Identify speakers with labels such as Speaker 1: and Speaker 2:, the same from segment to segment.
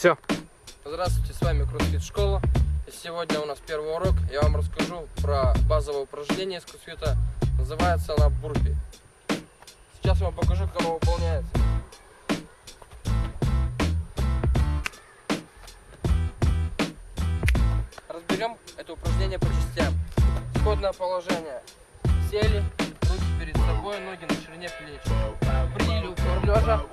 Speaker 1: Все.
Speaker 2: Здравствуйте, с вами Кроссфит Школа. Сегодня у нас первый урок. Я вам расскажу про базовое упражнение из кроссфита. Называется она бурпи. Сейчас я вам покажу, как оно выполняется. Разберем это упражнение по частям. Исходное положение. Сели, руки перед собой, ноги на ширине плеч. Приняли упор лежа.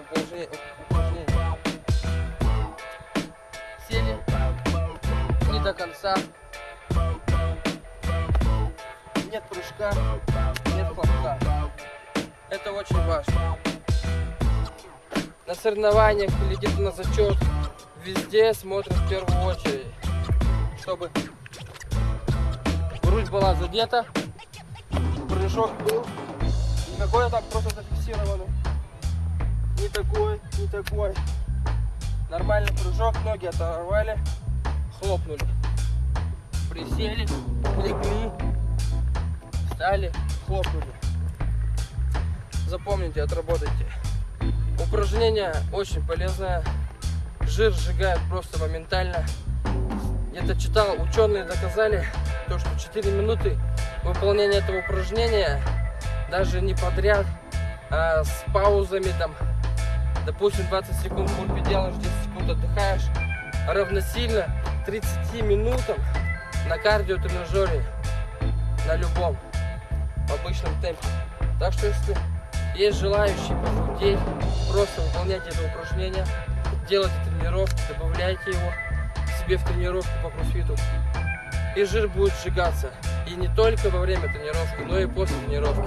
Speaker 2: Упражнении. упражнении. Сели. Не до конца. Нет прыжка. Нет хлопка. Это очень важно. На соревнованиях или где-то на зачет везде смотрят в первую очередь, чтобы грудь была задета, прыжок был, не какой так просто зафиксированный, не такой, не такой. Нормальный прыжок, ноги оторвали, хлопнули, присели, легли, встали, хлопнули. Запомните, отработайте. Упражнение очень полезное. Жир сжигает просто моментально. Где-то читал, ученые доказали, то, что 4 минуты выполнения этого упражнения, даже не подряд, а с паузами там, допустим, 20 секунд бурпи делаешь, 10 секунд отдыхаешь, равносильно 30 минутам на кардиотренажере, на любом, в обычном темпе. Так что если есть желающие похудеть, просто выполняйте это упражнение, делайте тренировки, добавляйте его себе в тренировку по кроссфиту. И жир будет сжигаться. И не только во время тренировки, но и после тренировки.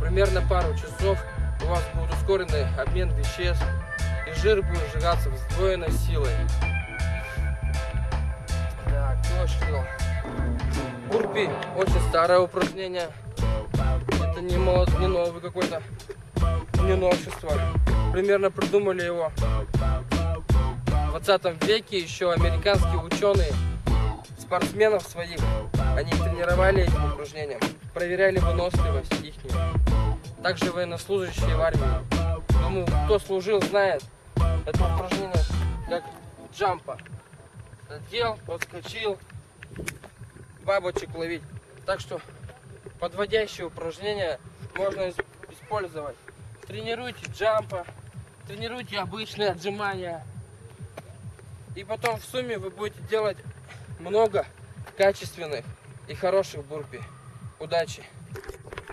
Speaker 2: Примерно пару часов вас будет ускоренный обмен веществ, и жир будет сжигаться с сдвоенной силой. Так, точно. Бурпи очень старое упражнение. Это не, молод, не новый какой-то, не новшество. Примерно придумали его в 20 веке еще американские ученые, спортсменов своих, они тренировали этим упражнением, проверяли выносливость их. Также военнослужащие в армии. Думаю, кто служил, знает это упражнение как джампа. Задел, подскочил, бабочек ловить. Так что подводящие упражнения можно использовать. Тренируйте джампа, тренируйте обычные отжимания. И потом в сумме вы будете делать много качественных и хороших бурпи. Удачи!